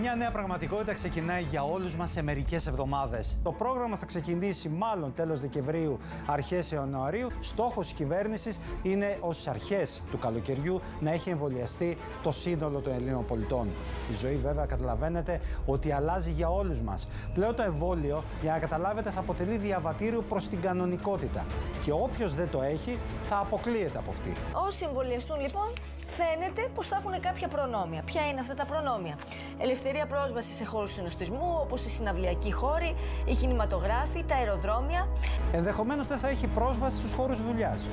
Μια νέα πραγματικότητα ξεκινάει για όλους μας σε μερικές εβδομάδες. Το πρόγραμμα θα ξεκινήσει μάλλον τέλος Δεκεμβρίου, αρχές Ιανουαρίου. Στόχος της κυβέρνησης είναι ως αρχές του καλοκαιριού να έχει εμβολιαστεί το σύνολο των Ελλήνων πολιτών. Η ζωή βέβαια καταλαβαίνετε ότι αλλάζει για όλους μας. Πλέον το εμβόλιο, για να καταλάβετε, θα αποτελεί διαβατήριο προς την κανονικότητα. Και όποιος δεν το έχει θα αποκλείεται από αυτή. Όσοι εμβολιαστούν λοιπόν, φαίνεται πως θα έχουν κάποια προνόμια. Ποια είναι αυτά τα προνόμια; Ελευθερία πρόσβαση σε χώρους συνοστισμού, όπως οι συναυλιακοί χώροι, οι κινηματογράφοι, τα αεροδρόμια. Ενδεχομένως δεν θα έχει πρόσβαση στους χώρους δουλειάς.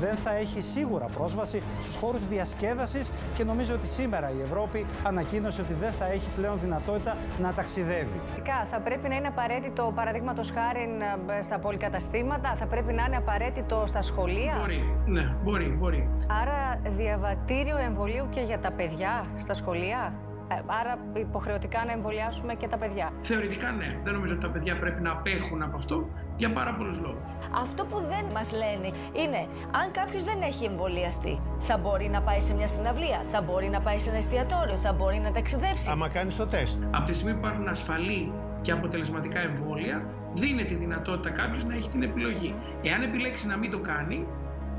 Δεν θα έχει σίγουρα πρόσβαση στους χώρους διασκέδασης και νομίζω ότι σήμερα η Ευρώπη ανακοίνωσε ότι δεν θα έχει πλέον δυνατότητα να ταξιδεύει. Φυσικά, Θα πρέπει να είναι απαραίτητο, παραδείγματος χάρη ε, στα πολυκαταστήματα, θα πρέπει να είναι απαραίτητο στα σχολεία. Μπορεί, ναι, μπορεί, μπορεί. Άρα, διαβατήριο εμβολίου και για τα παιδιά στα σχολεία; Ε, Άρα, υποχρεωτικά να εμβολιάσουμε και τα παιδιά. Θεωρητικά ναι. Δεν νομίζω ότι τα παιδιά πρέπει να απέχουν από αυτό για πάρα πολλούς λόγους. Αυτό που δεν μας λένε είναι αν κάποιος δεν έχει εμβολιαστεί, θα μπορεί να πάει σε μια συναυλία, θα μπορεί να πάει σε ένα εστιατόριο, θα μπορεί να ταξιδέψει. Άμα κάνεις το τεστ. Από τη στιγμή που υπάρχουν ασφαλή και αποτελεσματικά εμβόλια, δίνεται η δυνατότητα κάποιος να έχει την επιλογή. Εάν επιλέξει να μην το κάνει,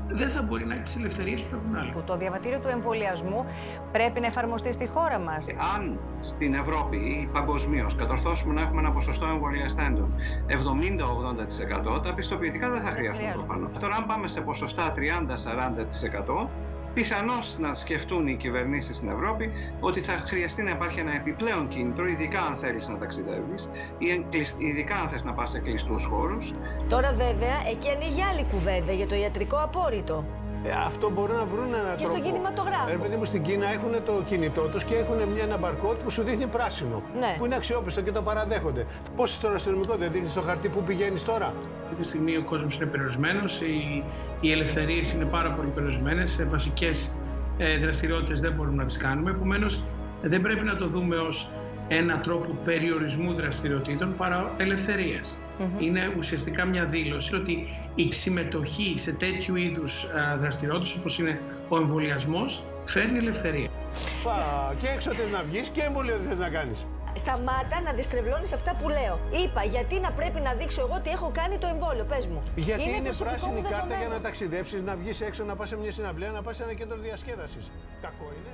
δεν θα μπορεί να έχεις τι ελευθερίες που έχουν άλλοι. Που Το διαβατήριο του εμβολιασμού πρέπει να εφαρμοστεί στη χώρα μας. αν στην Ευρώπη ή παγκοσμίως κατορθώσουμε να έχουμε ένα ποσοστό εμβολιαστέντων 70-80%, τα πιστοποιητικά δεν θα χρειαστούν χρειάζονται. προφανώς. Τώρα, αν πάμε σε ποσοστά 30-40%, πιθανώς να σκεφτούν οι κυβερνήσεις στην Ευρώπη ότι θα χρειαστεί να υπάρχει ένα επιπλέον κίνητρο, ειδικά αν θέλεις να ταξιδεύεις ή εν- κλεισ- ειδικά αν θες να πας σε κλειστούς χώρους, Τώρα βέβαια εκεί ανοίγει άλλη κουβέντα για το ιατρικό απόρριτο. Ε, αυτό μπορούν να βρουν έναν Και τρόπο. στον κινηματογράφο. Ε, παιδί μου, στην Κίνα έχουν το κινητό τους και έχουν μια, ένα μπαρκότ που σου δείχνει πράσινο. Ναι. Που είναι αξιόπιστο και το παραδέχονται. Πώς στον αστυνομικό δεν δείχνεις στο χαρτί που πηγαίνεις τώρα; Αυτή τη στιγμή ο κόσμος είναι περιορισμένος, οι, οι ελευθερίες είναι πάρα πολύ περιορισμένες. Σε βασικές ε, δραστηριότητες δεν μπορούμε να τις κάνουμε. Επομένως, δεν πρέπει να το δούμε ως ένα τρόπο περιορισμού δραστηριοτήτων παρά ελευθερίας. Είναι ουσιαστικά μια δήλωση ότι η συμμετοχή σε τέτοιου είδους δραστηριότητες όπως είναι ο εμβολιασμός φέρνει ελευθερία. Πα, και έξω θες να βγεις και εμβολίο δεν θες να κάνεις. Σταμάτα να διστρεβλώνει αυτά που λέω. Είπα γιατί να πρέπει να δείξω εγώ ότι έχω κάνει το εμβόλιο. Πες μου. Γιατί είναι, προσωπικό πράσινη μου κάρτα για δεδομένο. να ταξιδέψεις, να βγεις έξω, να πας σε μια συναυλία, να πας σε ένα κέντρο διασκέδασης. Κακό είναι.